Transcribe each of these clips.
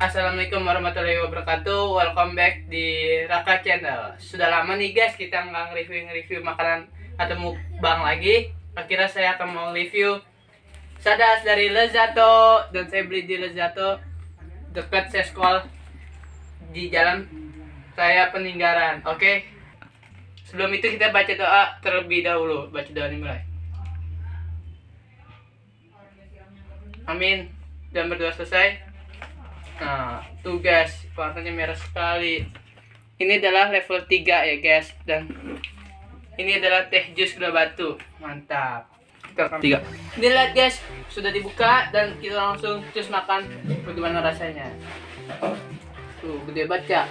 Assalamualaikum warahmatullahi wabarakatuh. Welcome back di Raka Channel. Sudah lama nih guys kita nggak nge-review-review makanan atau mukbang lagi. Akhirnya saya akan mau review Sadas dari Lezato Dan saya beli di Lezato Dekat Seskol Di jalan saya peninggaran Oke? Sebelum itu kita baca doa terlebih dahulu. Baca doa dimulai Amin. Dan berdoa selesai Nah, tuh guys, warnanya merah sekali. Ini adalah level 3 ya guys dan ini adalah teh jus gula batu. Mantap. Tiga. Ini lihat guys, sudah dibuka dan kita langsung cus makan bagaimana rasanya. Tuh, gede banget ya.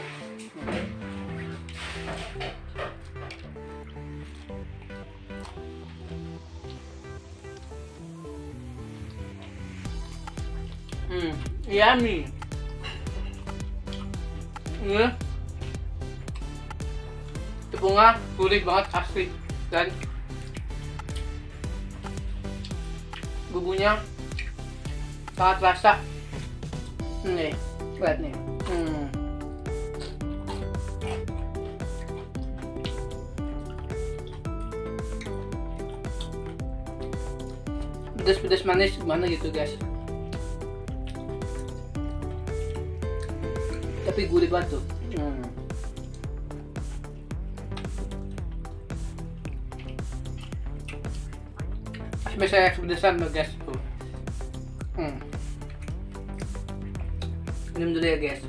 Hmm, yummy ini tepungnya gurih banget asli. Dan bumbunya sangat rasa nih lihat nih. Hmm. pedas-pedas manis gimana gitu guys tapi gurih banget tuh hmm. saya kepedesan loh guys tuh hmm. minum dulu ya guys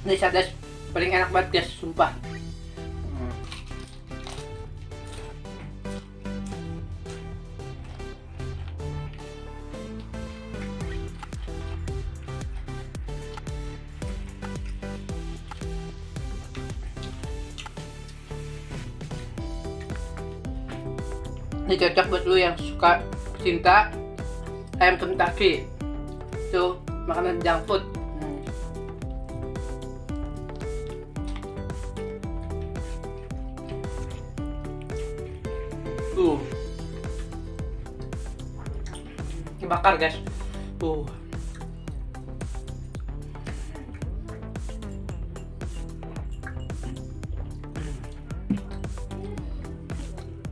ini sadas paling enak banget guys sumpah. Ini cocok buat lu yang suka cinta ayam Kentucky itu makanan junk food tuh. Dibakar guys. Tuh.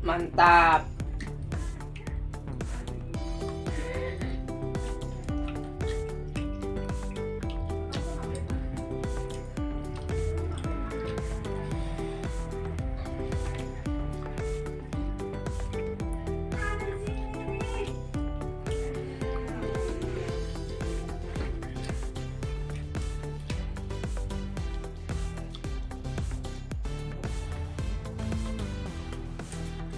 Mantap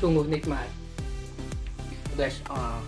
banget rasanya sungguh nikmat guys uh,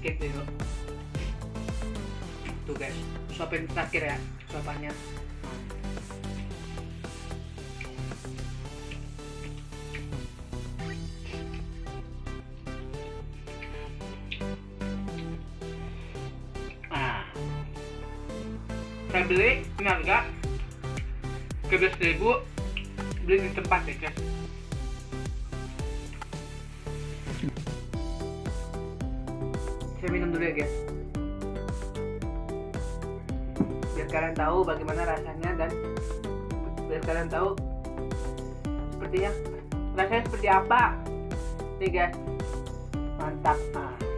skip dulu tuh guys. Suapin terakhir ya suapannya. Nah saya beli ini harga. Ke ribu beli di tempat ya guys saya minum dulu ya guys. Biar kalian tahu bagaimana rasanya dan biar kalian tahu sepertinya rasanya seperti apa. Nih guys. Mantap. ah.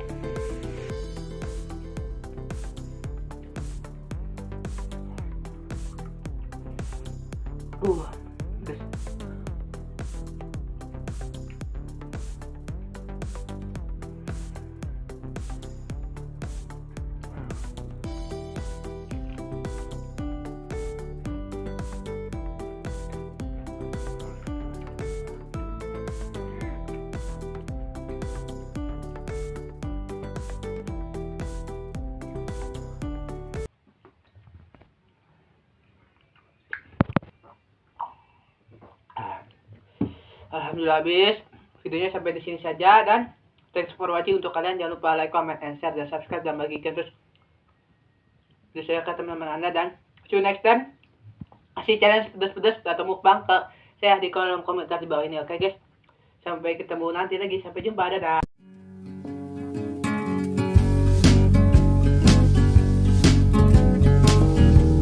Alhamdulillah habis. Videonya sampai di sini saja dan thanks for watching untuk kalian jangan lupa like, comment, and share dan subscribe dan bagikan terus video saya ke teman-teman anda dan see you next time. Kasih challenge pedas-pedas atau mukbang ke saya di kolom komentar di bawah ini oke guys. Sampai ketemu nanti lagi sampai jumpa dadah.